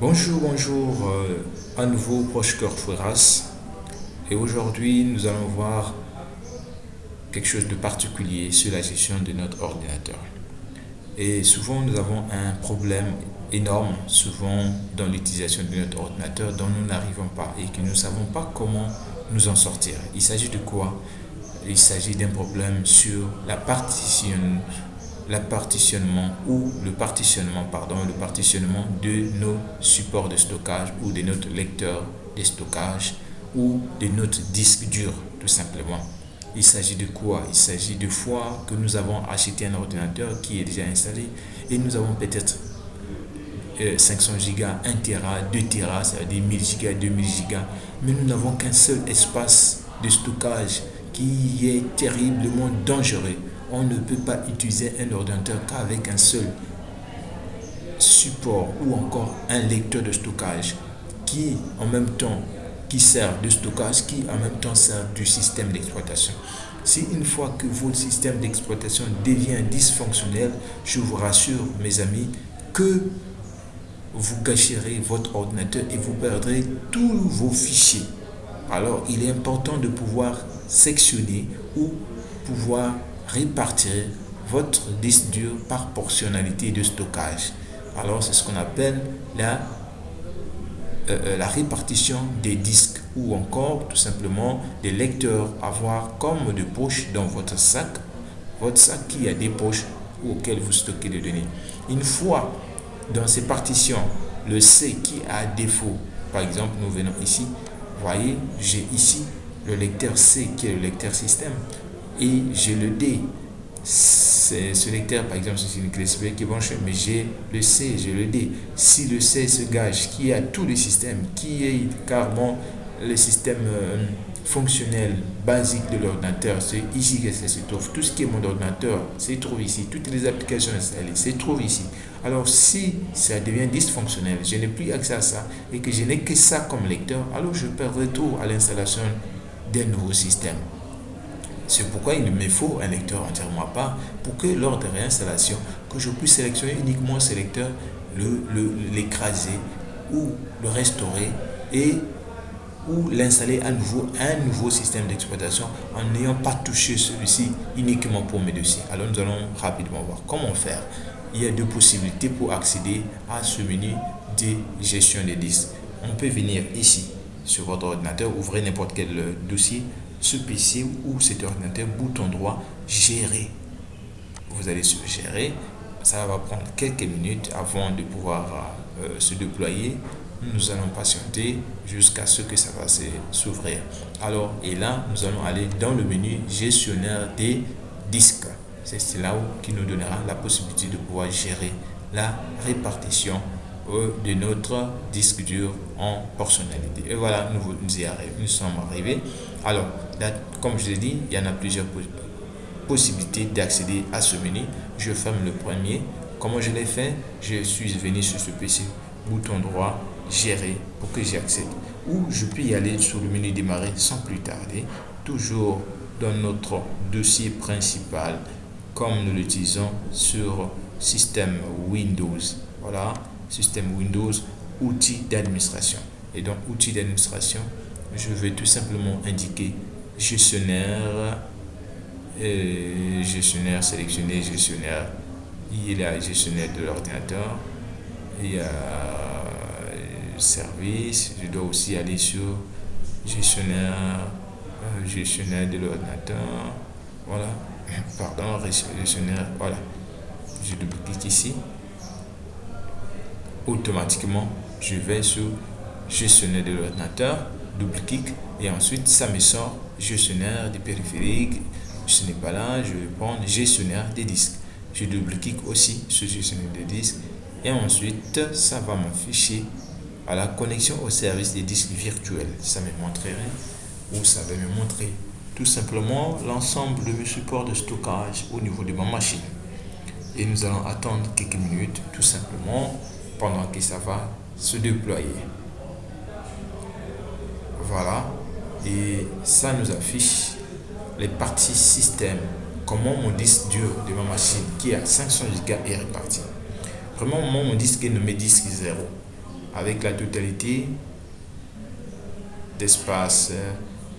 Bonjour, bonjour, euh, à nouveau Proche Cœur Fouras. Et aujourd'hui, nous allons voir quelque chose de particulier sur la gestion de notre ordinateur. Et souvent, nous avons un problème énorme, souvent dans l'utilisation de notre ordinateur, dont nous n'arrivons pas et que nous ne savons pas comment nous en sortir. Il s'agit de quoi? Il s'agit d'un problème sur la partition partitionnement ou le partitionnement, pardon, le partitionnement de nos supports de stockage ou de notre lecteur de stockage ou de notre disque dur, tout simplement. Il s'agit de quoi? Il s'agit de fois que nous avons acheté un ordinateur qui est déjà installé et nous avons peut-être 500 Go, 1 Tera, 2 Tera, ça veut dire 1000 Go, 2000 Go, mais nous n'avons qu'un seul espace de stockage qui est terriblement dangereux on ne peut pas utiliser un ordinateur qu'avec un seul support ou encore un lecteur de stockage qui en même temps qui sert de stockage qui en même temps sert du système d'exploitation. Si une fois que votre système d'exploitation devient dysfonctionnel, je vous rassure mes amis que vous gâcherez votre ordinateur et vous perdrez tous vos fichiers. Alors il est important de pouvoir sectionner ou pouvoir répartir votre disque dur par portionnalité de stockage. Alors c'est ce qu'on appelle la, euh, euh, la répartition des disques ou encore tout simplement des lecteurs avoir comme de poches dans votre sac, votre sac qui a des poches auxquelles vous stockez les données. Une fois dans ces partitions, le C qui a défaut, par exemple nous venons ici, voyez j'ai ici le lecteur C qui est le lecteur système et j'ai le D. Ce lecteur, par exemple, c'est une USB qui est branchée, mais j'ai le C, j'ai le D. Si le C se gage, qui a tout le système, qui est carrément le système euh, fonctionnel basique de l'ordinateur, c'est ici que ça se trouve. Tout ce qui est mon ordinateur se trouve ici. Toutes les applications installées se trouvent ici. Alors si ça devient dysfonctionnel, je n'ai plus accès à ça et que je n'ai que ça comme lecteur, alors je perdrai tout à l'installation d'un nouveau système. C'est pourquoi il me faut un lecteur entièrement à part pour que lors de réinstallation, que je puisse sélectionner uniquement ce lecteur, l'écraser le, ou le restaurer et ou l'installer à nouveau un nouveau système d'exploitation en n'ayant pas touché celui-ci uniquement pour mes dossiers. Alors nous allons rapidement voir comment faire. Il y a deux possibilités pour accéder à ce menu de gestion des disques. On peut venir ici sur votre ordinateur, ouvrir n'importe quel dossier, ce PC ou cet ordinateur, bouton droit, gérer. Vous allez sur gérer. Ça va prendre quelques minutes avant de pouvoir euh, se déployer. Nous allons patienter jusqu'à ce que ça va s'ouvrir. Alors, et là, nous allons aller dans le menu gestionnaire des disques. C'est là qui nous donnera la possibilité de pouvoir gérer la répartition euh, de notre disque dur en portionnalité. Et voilà, nous, nous y arrivons, nous sommes arrivés. Alors, comme je l'ai dit, il y en a plusieurs possibilités d'accéder à ce menu. Je ferme le premier. Comment je l'ai fait? Je suis venu sur ce PC, bouton droit, gérer pour que j'y accède. Ou je peux y aller sur le menu démarrer sans plus tarder, toujours dans notre dossier principal, comme nous l'utilisons sur système Windows. Voilà, système Windows, outils d'administration. Et donc, outils d'administration, je vais tout simplement indiquer gestionnaire, euh, gestionnaire sélectionné, gestionnaire. Il y a gestionnaire de l'ordinateur, il y a euh, service, je dois aussi aller sur gestionnaire, euh, gestionnaire de l'ordinateur, voilà, pardon, gestionnaire, voilà. Je double clique ici. Automatiquement, je vais sur gestionnaire de l'ordinateur, double clic et ensuite ça me sort gestionnaire des périphériques. Ce n'est pas là, je vais prendre gestionnaire des disques. Je double-clique aussi sur gestionnaire des disques et ensuite ça va m'afficher à la connexion au service des disques virtuels. Ça me montrerait ou ça va me montrer tout simplement l'ensemble de mes supports de stockage au niveau de ma machine. Et nous allons attendre quelques minutes tout simplement pendant que ça va se déployer. Voilà, et ça nous affiche les parties système, comment mon disque dur de ma machine qui a 500 Go est réparti. Vraiment, mon disque est nommé disque 0. avec la totalité d'espace euh,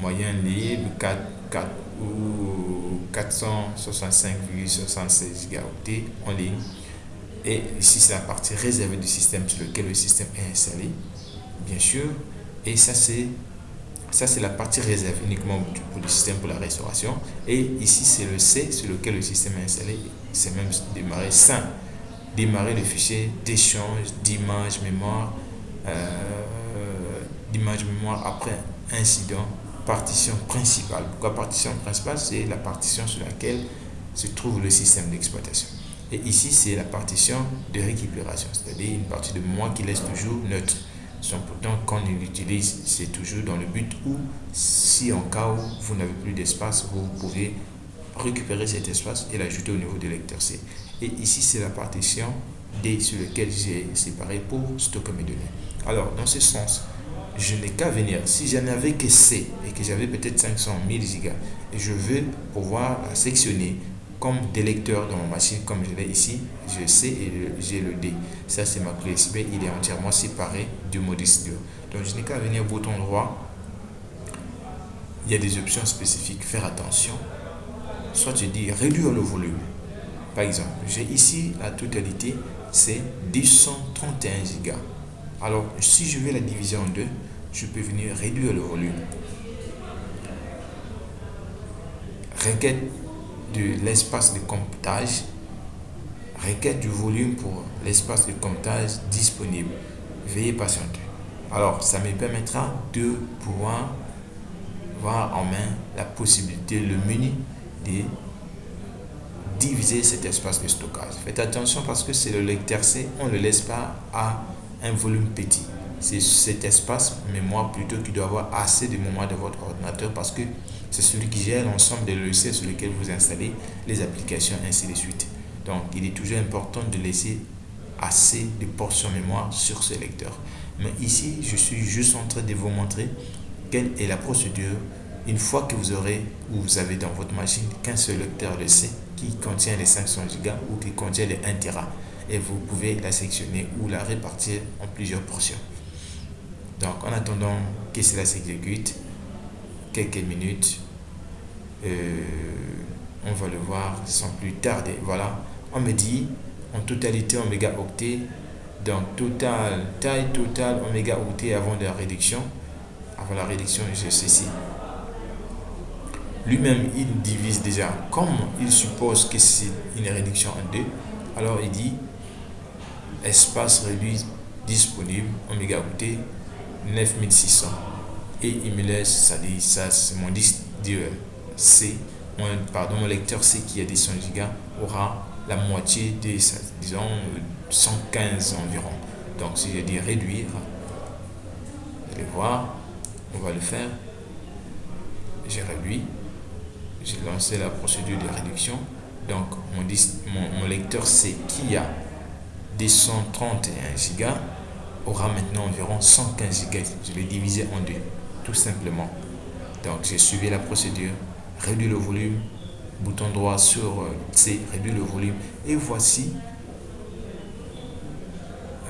moyen libre 4, 4 ou 465,76 gigaoctets en ligne et ici c'est la partie réservée du système sur lequel le système est installé bien sûr et ça c'est ça c'est la partie réservée uniquement pour le système pour la restauration. Et ici c'est le C sur lequel le système est installé. C'est même démarrer simple démarrer le fichier d'échange d'images mémoire euh, d'image mémoire après incident partition principale. Pourquoi partition principale? C'est la partition sur laquelle se trouve le système d'exploitation. Et ici, c'est la partition de récupération, c'est-à-dire une partie de moi qui laisse toujours neutre. Son pourtant, quand on l'utilise, c'est toujours dans le but où, si en cas où vous n'avez plus d'espace, vous pouvez récupérer cet espace et l'ajouter au niveau de lecteur C. Et ici, c'est la partition D sur laquelle j'ai séparé pour stocker mes données. Alors, dans ce sens, je n'ai qu'à venir. Si j'en avais que C et que j'avais peut-être 500 000 gigas, et je veux pouvoir sectionner comme des lecteurs dans ma machine comme je l'ai ici je sais et j'ai le D. Ça c'est ma clé USB il est entièrement séparé du mode studio donc je n'ai qu'à venir au bouton droit. Il y a des options spécifiques. Faire attention. Soit je dis réduire le volume. Par exemple j'ai ici la totalité c'est 231 Go alors si je vais la diviser en deux je peux venir réduire le volume. Requête de l'espace de comptage, requête du volume pour l'espace de comptage disponible. Veuillez patienter. Alors, ça me permettra de pouvoir voir en main la possibilité, le menu de diviser cet espace de stockage. Faites attention parce que c'est le lecteur C, on ne le laisse pas à un volume petit. C'est cet espace mémoire plutôt qui doit avoir assez de mémoire de votre ordinateur parce que c'est celui qui gère l'ensemble des logiciels sur lesquels vous installez les applications, ainsi de suite. Donc, il est toujours important de laisser assez de portions mémoire sur ce lecteur. Mais ici, je suis juste en train de vous montrer quelle est la procédure une fois que vous aurez ou vous avez dans votre machine qu'un seul lecteur de C qui contient les 500 Go ou qui contient les 1 Tera et vous pouvez la sectionner ou la répartir en plusieurs portions. Donc en attendant que cela s'exécute, quelques minutes, euh, on va le voir sans plus tarder. Voilà, on me dit en totalité en mégaoctets, donc total, taille totale en mégaoctets avant la réduction. Avant la réduction, j'ai ceci. Lui-même, il divise déjà, comme il suppose que c'est une réduction en deux, alors il dit espace réduit disponible en mégaoctets 9600 et il me laisse ça dit ça c'est mon disque C mon, pardon mon lecteur C qui a des 100 Go aura la moitié des disons 115 environ. Donc si je dis réduire allez voir on va le faire. J'ai réduit j'ai lancé la procédure de réduction. Donc mon, mon, mon lecteur C qui a des 131 Go aura maintenant environ 115 Go. Je vais diviser en deux, tout simplement. Donc, j'ai suivi la procédure, réduit le volume, bouton droit sur euh, C, réduit le volume. Et voici,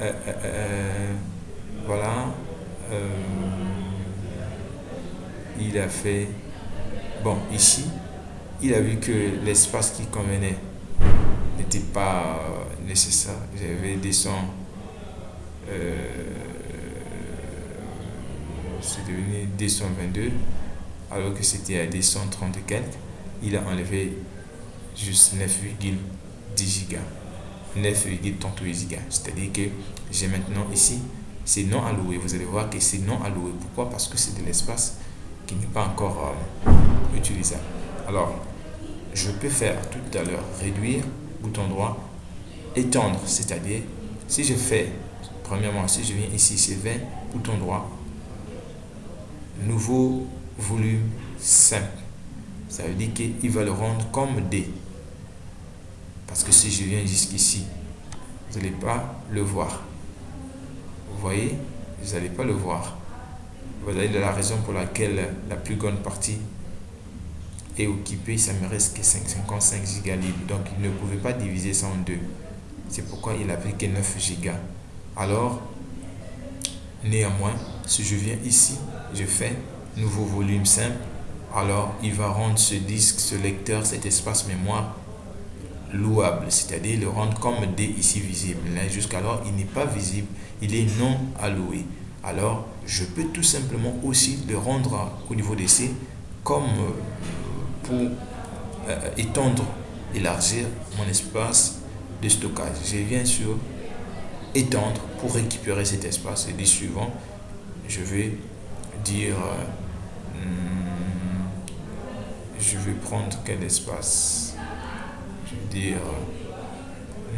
euh, euh, voilà, il a fait, bon, ici, il a vu que l'espace qui convenait n'était pas nécessaire. J'avais des sons euh, c'est devenu 222 alors que c'était à 230 et quelques il a enlevé juste 9,10 gigas 9,38 gigas c'est à dire que j'ai maintenant ici c'est non alloué. Vous allez voir que c'est non alloué. Pourquoi? Parce que c'est de l'espace qui n'est pas encore euh, utilisable. Alors je peux faire tout à l'heure réduire bouton droit étendre. C'est à dire si je fais Premièrement, si je viens ici, c'est 20, bouton droit, nouveau volume simple. Ça veut dire qu'il va le rendre comme D. Parce que si je viens jusqu'ici, vous n'allez pas le voir. Vous voyez? Vous n'allez pas le voir. Vous avez la raison pour laquelle la plus grande partie est occupée. Ça me reste que 55 gigas libre. Donc, il ne pouvait pas diviser ça en deux. C'est pourquoi il a pris que 9 gigas alors Néanmoins, si je viens ici, je fais nouveau volume simple, alors il va rendre ce disque, ce lecteur, cet espace mémoire louable, c'est-à-dire le rendre comme D ici visible. Jusqu'alors, il n'est pas visible, il est non alloué. Alors, je peux tout simplement aussi le rendre au niveau des C comme euh, pour euh, étendre, élargir mon espace de stockage. Je viens sur étendre pour récupérer cet espace et dit suivant, je vais euh, hmm, je vais prendre quel espace? Je vais dire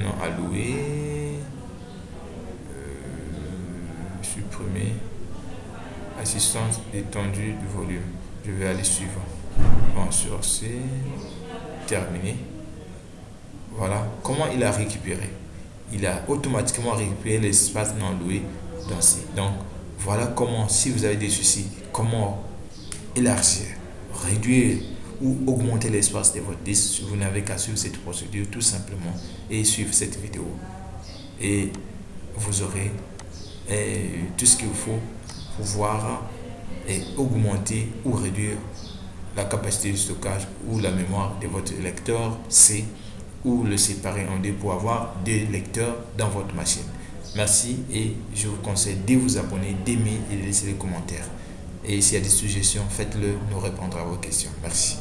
non alloué euh, supprimer assistance étendue du volume. Je vais aller suivant bon sur C terminé. Voilà. Comment il a récupéré? Il a automatiquement récupéré l'espace non loué dans C donc voilà comment si vous avez des soucis comment élargir réduire ou augmenter l'espace de votre disque vous n'avez qu'à suivre cette procédure tout simplement et suivre cette vidéo et vous aurez eh, tout ce qu'il faut pour pouvoir et augmenter ou réduire la capacité de stockage ou la mémoire de votre lecteur C ou le séparer en deux pour avoir deux lecteurs dans votre machine. Merci et je vous conseille de vous abonner, d'aimer et de laisser des commentaires. Et s'il y a des suggestions, faites-le, nous répondrons à vos questions. Merci.